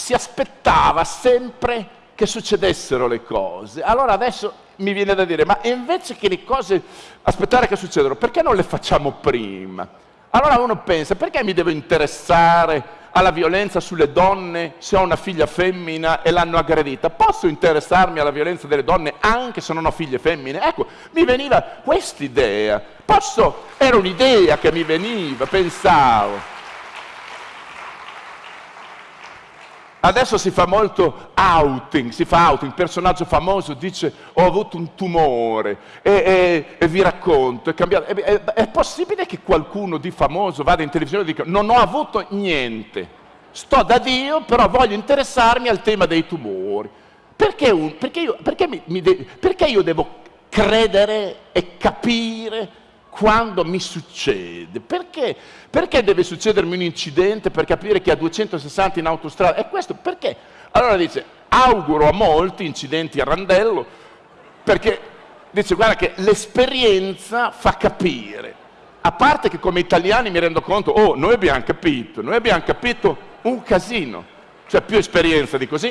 si aspettava sempre che succedessero le cose. Allora adesso mi viene da dire, ma invece che le cose aspettare che succedano, perché non le facciamo prima? Allora uno pensa, perché mi devo interessare alla violenza sulle donne se ho una figlia femmina e l'hanno aggredita? Posso interessarmi alla violenza delle donne anche se non ho figlie femmine? Ecco, mi veniva quest'idea. Posso, era un'idea che mi veniva, pensavo. Adesso si fa molto outing, si fa outing, il personaggio famoso dice ho avuto un tumore e, e, e vi racconto, è cambiato. È, è, è, possibile che qualcuno di famoso vada in televisione e dica non ho avuto niente, sto da Dio però voglio interessarmi al tema dei tumori. Perché, un, perché, io, perché, mi, mi de, perché io devo credere e capire quando mi succede. Perché? Perché deve succedermi un incidente per capire che a 260 in autostrada? E questo perché? Allora dice, auguro a molti incidenti a randello, perché dice, guarda che l'esperienza fa capire. A parte che come italiani mi rendo conto, oh, noi abbiamo capito, noi abbiamo capito un casino. Cioè più esperienza di così